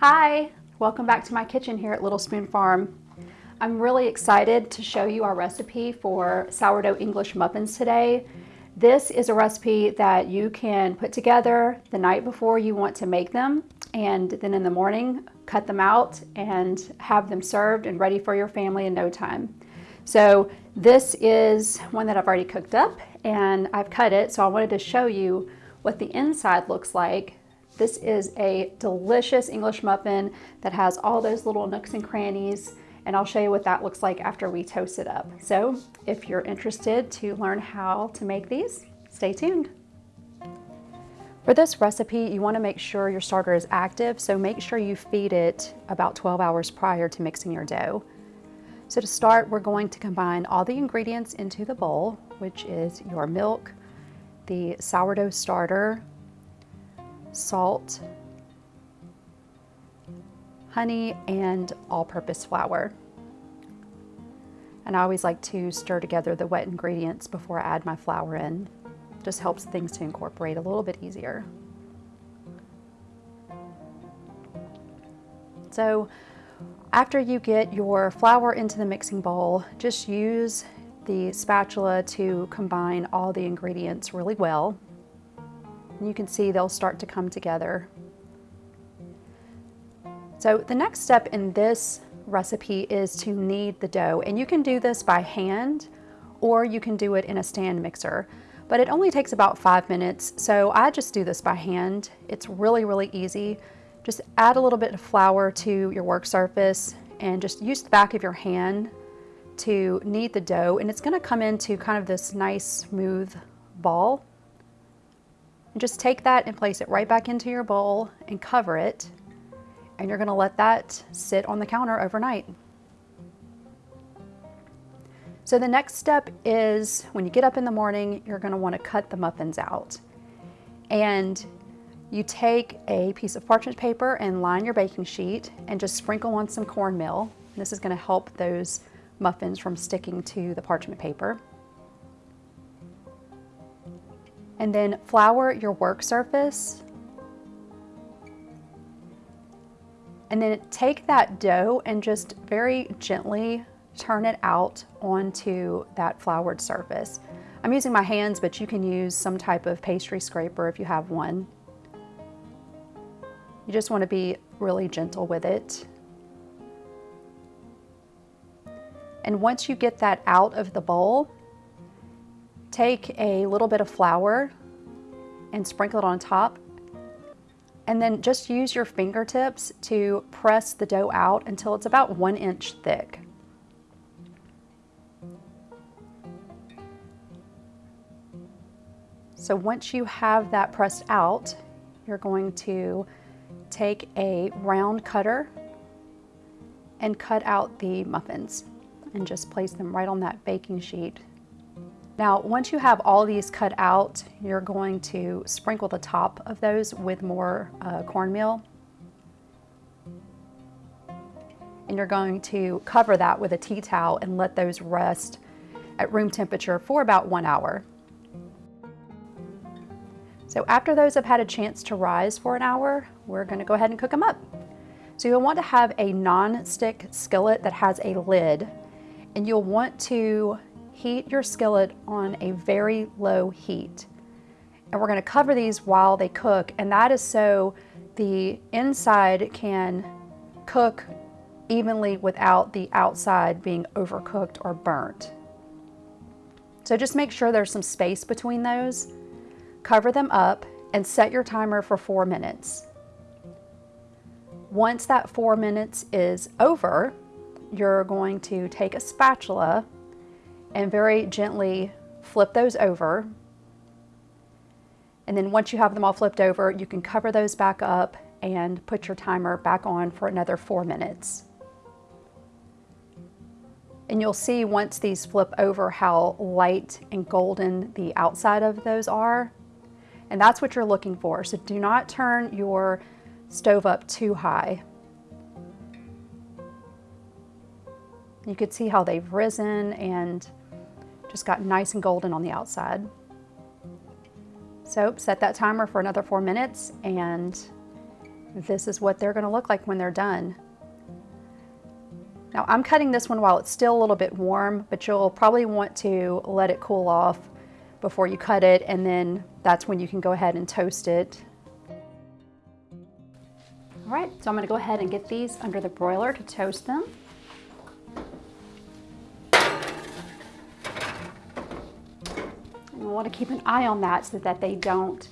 Hi, welcome back to my kitchen here at Little Spoon Farm. I'm really excited to show you our recipe for sourdough English muffins today. This is a recipe that you can put together the night before you want to make them and then in the morning cut them out and have them served and ready for your family in no time. So this is one that I've already cooked up and I've cut it so I wanted to show you what the inside looks like this is a delicious English muffin that has all those little nooks and crannies and I'll show you what that looks like after we toast it up. So if you're interested to learn how to make these, stay tuned. For this recipe, you wanna make sure your starter is active, so make sure you feed it about 12 hours prior to mixing your dough. So to start, we're going to combine all the ingredients into the bowl, which is your milk, the sourdough starter, salt, honey, and all-purpose flour. And I always like to stir together the wet ingredients before I add my flour in. Just helps things to incorporate a little bit easier. So after you get your flour into the mixing bowl, just use the spatula to combine all the ingredients really well. And you can see they'll start to come together. So the next step in this recipe is to knead the dough. And you can do this by hand or you can do it in a stand mixer. But it only takes about five minutes, so I just do this by hand. It's really, really easy. Just add a little bit of flour to your work surface and just use the back of your hand to knead the dough and it's gonna come into kind of this nice smooth ball. And just take that and place it right back into your bowl and cover it. And you're gonna let that sit on the counter overnight. So the next step is when you get up in the morning, you're gonna wanna cut the muffins out. And you take a piece of parchment paper and line your baking sheet and just sprinkle on some cornmeal. This is gonna help those muffins from sticking to the parchment paper. And then flour your work surface. And then take that dough and just very gently turn it out onto that floured surface. I'm using my hands, but you can use some type of pastry scraper if you have one. You just want to be really gentle with it. And once you get that out of the bowl, take a little bit of flour and sprinkle it on top. And then just use your fingertips to press the dough out until it's about one inch thick. So once you have that pressed out, you're going to take a round cutter and cut out the muffins and just place them right on that baking sheet now, once you have all these cut out, you're going to sprinkle the top of those with more uh, cornmeal. And you're going to cover that with a tea towel and let those rest at room temperature for about one hour. So after those have had a chance to rise for an hour, we're gonna go ahead and cook them up. So you'll want to have a non-stick skillet that has a lid and you'll want to heat your skillet on a very low heat. And we're gonna cover these while they cook, and that is so the inside can cook evenly without the outside being overcooked or burnt. So just make sure there's some space between those. Cover them up and set your timer for four minutes. Once that four minutes is over, you're going to take a spatula and very gently flip those over. And then once you have them all flipped over, you can cover those back up and put your timer back on for another four minutes. And you'll see once these flip over how light and golden the outside of those are. And that's what you're looking for. So do not turn your stove up too high. You could see how they've risen and just got nice and golden on the outside. So set that timer for another four minutes and this is what they're gonna look like when they're done. Now I'm cutting this one while it's still a little bit warm, but you'll probably want to let it cool off before you cut it and then that's when you can go ahead and toast it. All right, so I'm gonna go ahead and get these under the broiler to toast them. We wanna keep an eye on that so that they don't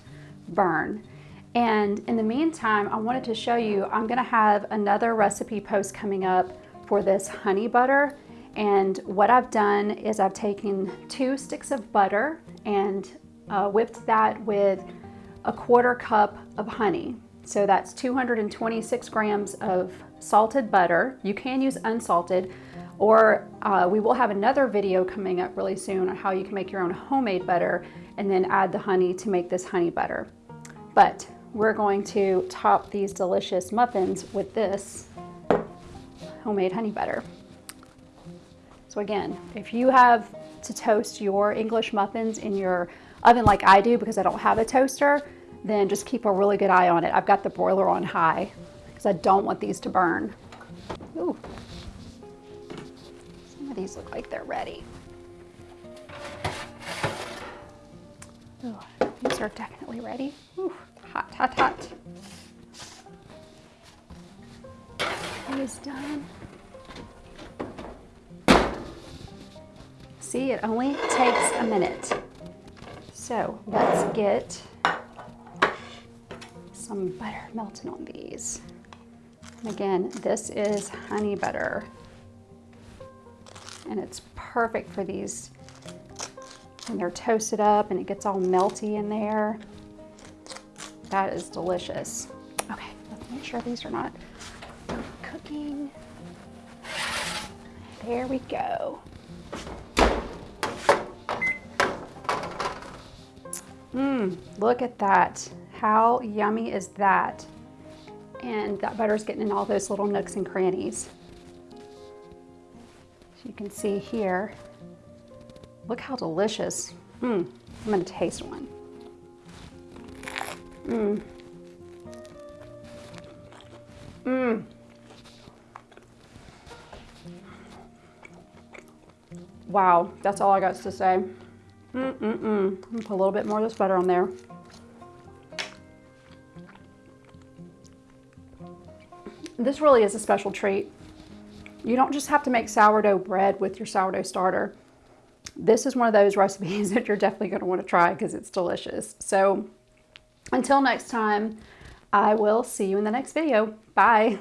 burn. And in the meantime, I wanted to show you, I'm gonna have another recipe post coming up for this honey butter. And what I've done is I've taken two sticks of butter and uh, whipped that with a quarter cup of honey. So that's 226 grams of salted butter. You can use unsalted, or uh, we will have another video coming up really soon on how you can make your own homemade butter and then add the honey to make this honey butter. But we're going to top these delicious muffins with this homemade honey butter. So again, if you have to toast your English muffins in your oven like I do because I don't have a toaster, then just keep a really good eye on it. I've got the broiler on high because I don't want these to burn. Ooh. These look like they're ready. Ooh, these are definitely ready. Ooh, hot, hot, hot. It is done. See, it only takes a minute. So let's get some butter melting on these. And again, this is honey butter. And it's perfect for these when they're toasted up and it gets all melty in there. That is delicious. Okay, let's make sure these are not cooking. There we go. Mmm, look at that. How yummy is that? And that butter's getting in all those little nooks and crannies. You can see here, look how delicious. Mmm, I'm gonna taste one. Mmm. Mmm. Wow, that's all I got to say. Mm-mm-mm. Put a little bit more of this butter on there. This really is a special treat. You don't just have to make sourdough bread with your sourdough starter. This is one of those recipes that you're definitely going to want to try because it's delicious. So until next time, I will see you in the next video. Bye.